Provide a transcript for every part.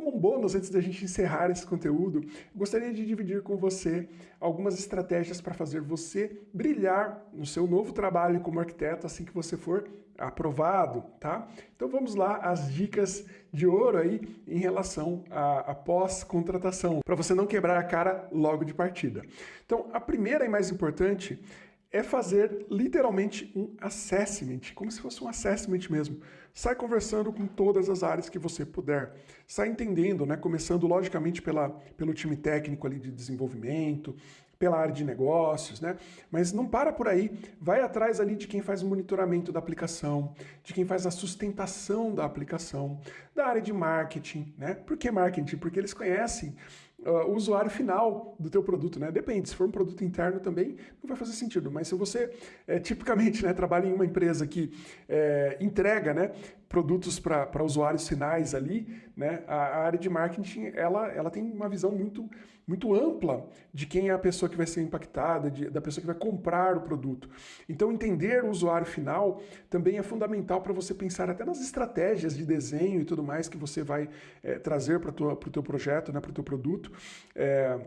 como um bônus, antes da gente encerrar esse conteúdo, gostaria de dividir com você algumas estratégias para fazer você brilhar no seu novo trabalho como arquiteto assim que você for aprovado, tá? Então vamos lá, as dicas de ouro aí em relação à, à pós-contratação, para você não quebrar a cara logo de partida. Então, a primeira e mais importante é fazer literalmente um assessment, como se fosse um assessment mesmo. Sai conversando com todas as áreas que você puder. Sai entendendo, né? Começando logicamente pela, pelo time técnico ali de desenvolvimento, pela área de negócios, né? Mas não para por aí, vai atrás ali de quem faz o monitoramento da aplicação, de quem faz a sustentação da aplicação, da área de marketing, né? Por que marketing? Porque eles conhecem uh, o usuário final do teu produto, né? Depende, se for um produto interno também, não vai fazer sentido, mas se você, é, tipicamente, né, trabalha em uma empresa que é, entrega, né, produtos para usuários finais ali, né, a, a, área de marketing, ela, ela tem uma visão muito, muito ampla de quem é a pessoa que vai ser impactada, de, da pessoa que vai comprar o produto. Então, entender o usuário final também é fundamental para você pensar até nas estratégias de desenho e tudo mais que você vai é, trazer para o teu projeto, né, para o teu produto. É,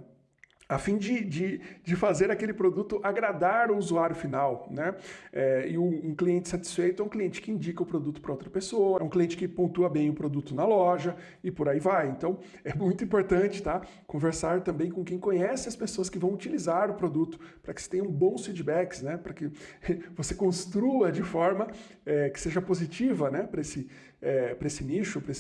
a fim de, de, de, fazer aquele produto agradar o usuário final. Né? É, e um, um, cliente satisfeito é um cliente que indica o produto para outra pessoa, é um cliente que pontua bem o produto na loja e por aí vai. Então é muito importante tá? conversar também com quem conhece as pessoas que vão utilizar o produto, para que você tenha bons feedbacks, né? para que você construa de forma é, que seja positiva né? para esse, é, esse nicho, para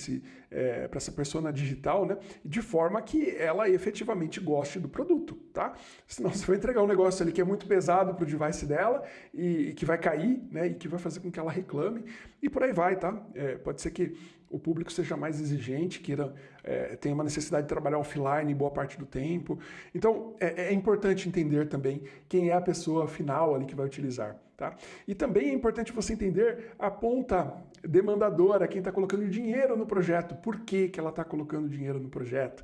é, essa persona digital, né? de forma que ela efetivamente goste do produto produto, tá? Senão você vai entregar um negócio ali que é muito pesado para o device dela e, e, que vai cair, né? E que vai fazer com que ela reclame e por aí vai, tá? É, pode ser que o público seja mais exigente, queira, é, tenha uma necessidade de trabalhar offline boa parte do tempo. Então, é, é importante entender também quem é a pessoa final ali que vai utilizar, tá? E também é importante você entender a ponta demandadora, quem está colocando dinheiro no projeto, por que, que ela está colocando dinheiro no projeto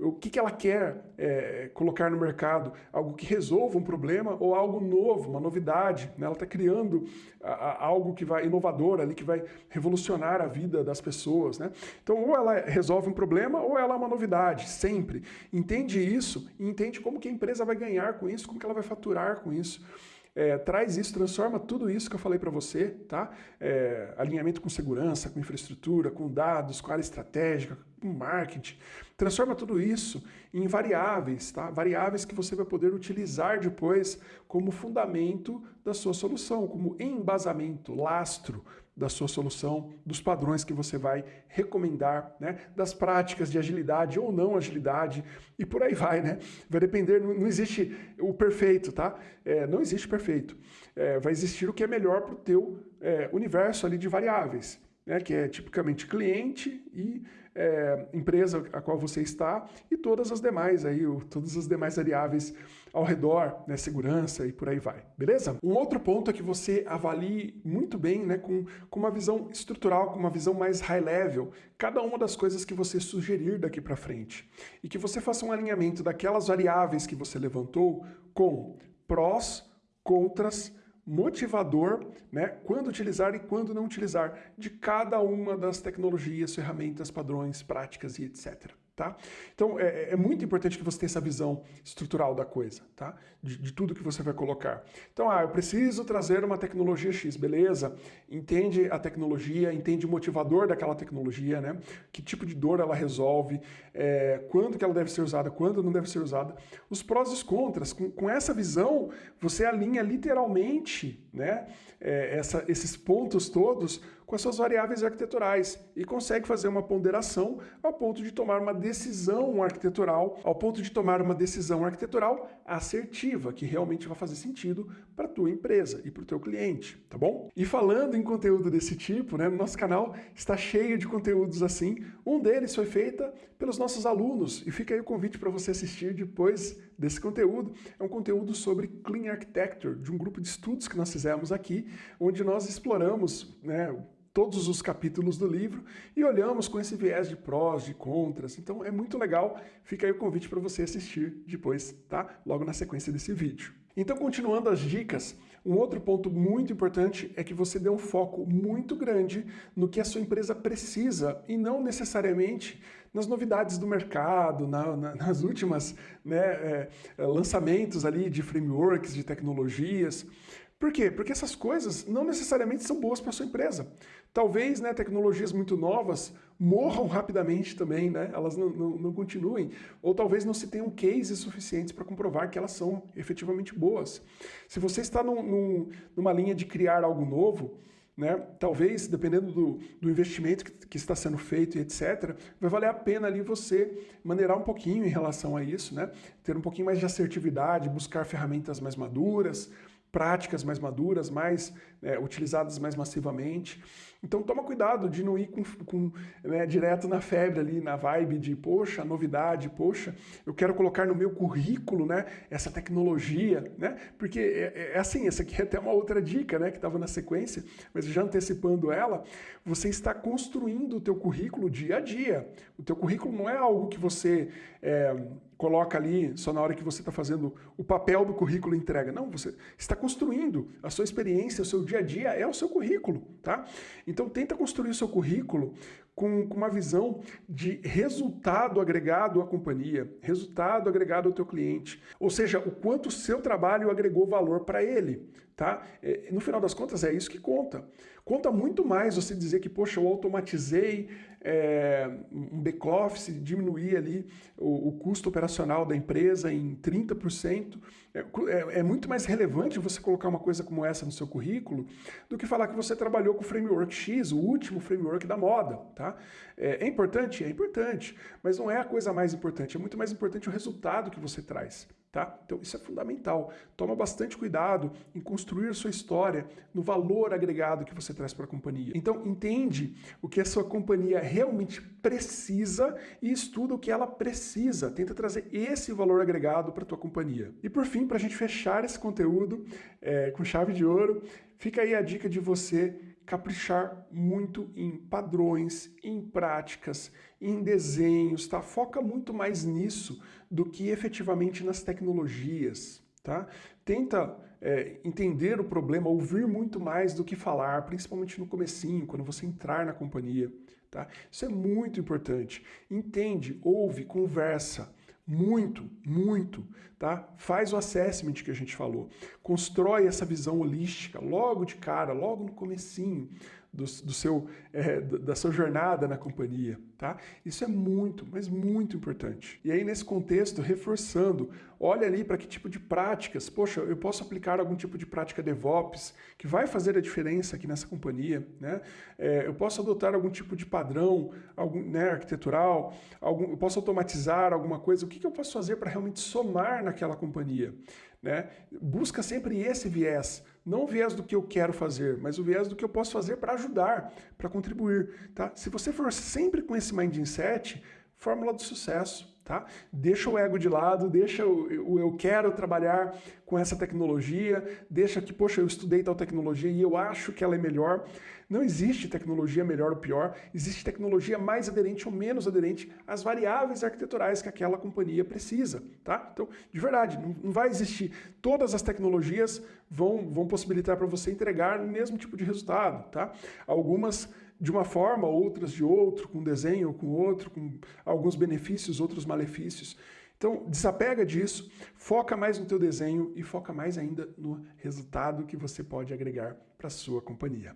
o que, que ela quer é, colocar no mercado, algo que resolva um problema ou algo novo, uma novidade. Né? Ela está criando a, a, algo que vai inovador ali, que vai revolucionar a vida das pessoas. Né? Então, ou ela resolve um problema ou ela é uma novidade, sempre. Entende isso e entende como que a empresa vai ganhar com isso, como que ela vai faturar com isso. É, traz isso, transforma tudo isso que eu falei para você, tá? É, alinhamento com segurança, com infraestrutura, com dados, com área estratégica, com marketing. Transforma tudo isso em variáveis, tá? Variáveis que você vai poder utilizar depois como fundamento da sua solução, como embasamento, lastro da sua solução, dos padrões que você vai recomendar, né? das práticas de agilidade ou não agilidade, e por aí vai, né? Vai depender, não, não existe o perfeito, tá? É, não existe perfeito. É, vai existir o que é melhor para o teu é, universo ali de variáveis né, que é tipicamente cliente e é, empresa a qual você está e todas as demais aí, o, todas as demais variáveis ao redor, né, segurança e por aí vai, beleza? Um outro ponto é que você avalie muito bem, né, com, com uma visão estrutural, com uma visão mais high level, cada uma das coisas que você sugerir daqui para frente e que você faça um alinhamento daquelas variáveis que você levantou com prós, contras, motivador, né, quando utilizar e quando não utilizar de cada uma das tecnologias, ferramentas, padrões, práticas e etc. Tá? Então é, é, muito importante que você tenha essa visão estrutural da coisa, tá? De, de, tudo que você vai colocar. Então, ah, eu preciso trazer uma tecnologia X, beleza? Entende a tecnologia, entende o motivador daquela tecnologia, né? Que tipo de dor ela resolve, é, quando que ela deve ser usada, quando não deve ser usada. Os prós e os contras. Com, com essa visão, você alinha literalmente né, é, essa, esses pontos todos com as suas variáveis arquiteturais e consegue fazer uma ponderação ao ponto de tomar uma decisão arquitetural, ao ponto de tomar uma decisão arquitetural assertiva, que realmente vai fazer sentido para a tua empresa e para o teu cliente, tá bom? E falando em conteúdo desse tipo, né, nosso canal está cheio de conteúdos assim. Um deles foi feito pelos nossos alunos e fica aí o convite para você assistir depois desse conteúdo. É um conteúdo sobre Clean Architecture, de um grupo de estudos que nós fizemos aqui, onde nós exploramos né, todos os capítulos do livro e olhamos com esse viés de prós, de contras. Então é muito legal. Fica aí o convite para você assistir depois, tá? Logo na sequência desse vídeo. Então, continuando as dicas, Um outro ponto muito importante é que você dê um foco muito grande no que a sua empresa precisa e não necessariamente nas novidades do mercado, na, na, nas últimas né, é, lançamentos ali de frameworks, de tecnologias. Por quê? Porque essas coisas não necessariamente são boas para sua empresa. Talvez né, tecnologias muito novas morram rapidamente também, né? elas não, não, não continuem, ou talvez não se tenham cases suficientes para comprovar que elas são efetivamente boas. Se você está num, num, numa linha de criar algo novo, né? Talvez, dependendo do, do investimento que, que, está sendo feito e etc., vai valer a pena ali você maneirar um pouquinho em relação a isso, né? ter um pouquinho mais de assertividade, buscar ferramentas mais maduras, práticas mais maduras, mais é, utilizadas mais massivamente. Então toma cuidado de não ir com, com né, direto na febre ali, na vibe de, poxa, novidade, poxa, eu quero colocar no meu currículo né, essa tecnologia, né? Porque é, é, é assim, essa aqui é até uma outra dica né, que estava na sequência, mas já antecipando ela, você está construindo o teu currículo dia a dia. O teu currículo não é algo que você é, coloca ali só na hora que você está fazendo o papel do currículo entrega. Não, você está construindo a sua experiência, o seu dia a dia é o seu currículo, tá? Então tenta construir o seu currículo com, com uma visão de resultado agregado à companhia, resultado agregado ao teu cliente, ou seja, o quanto o seu trabalho agregou valor para ele, tá? É, no final das contas é isso que conta. Conta muito mais você dizer que, poxa, eu automatizei é, um back-office, diminuir ali o, o, custo operacional da empresa em 30%. É, é, é, muito mais relevante você colocar uma coisa como essa no seu currículo do que falar que você trabalhou com o framework X, o último framework da moda. Tá? É, é importante? É importante, mas não é a coisa mais importante. É muito mais importante o resultado que você traz. Tá? Então isso é fundamental. Toma bastante cuidado em construir sua história no valor agregado que você traz para a companhia. Então entende o que a sua companhia realmente precisa e estuda o que ela precisa. Tenta trazer esse valor agregado para a tua companhia. E por fim, para a gente fechar esse conteúdo é, com chave de ouro, fica aí a dica de você caprichar muito em padrões, em práticas, em desenhos, tá? Foca muito mais nisso do que efetivamente nas tecnologias, tá? Tenta é, entender o problema, ouvir muito mais do que falar, principalmente no comecinho, quando você entrar na companhia, tá? Isso é muito importante. Entende, ouve, conversa, muito, muito, tá? Faz o assessment que a gente falou. Constrói essa visão holística logo de cara, logo no comecinho do, do seu, é, da sua jornada na companhia, tá? Isso é muito, mas muito importante. E aí, nesse contexto, reforçando, olha ali para que tipo de práticas, poxa, eu posso aplicar algum tipo de prática DevOps que vai fazer a diferença aqui nessa companhia, né? É, eu posso adotar algum tipo de padrão algum, né, arquitetural, algum, eu posso automatizar alguma coisa, o que, que eu posso fazer para realmente somar naquela companhia? Né? Busca sempre esse viés, não o viés do que eu quero fazer, mas o viés do que eu posso fazer para ajudar, para contribuir. Tá? Se você for sempre com esse mindset, fórmula do sucesso. Tá? Deixa o ego de lado, deixa o, o, eu quero trabalhar com essa tecnologia, deixa que, poxa, eu estudei tal tecnologia e eu acho que ela é melhor. Não existe tecnologia melhor ou pior, existe tecnologia mais aderente ou menos aderente às variáveis arquiteturais que aquela companhia precisa. Tá? Então, de verdade, não, não vai existir. Todas as tecnologias vão, vão possibilitar para você entregar o mesmo tipo de resultado. Tá? Algumas de uma forma, outras de outro, com desenho ou com outro, com alguns benefícios, outros malefícios. Então, desapega disso, foca mais no teu desenho e foca mais ainda no resultado que você pode agregar para a sua companhia.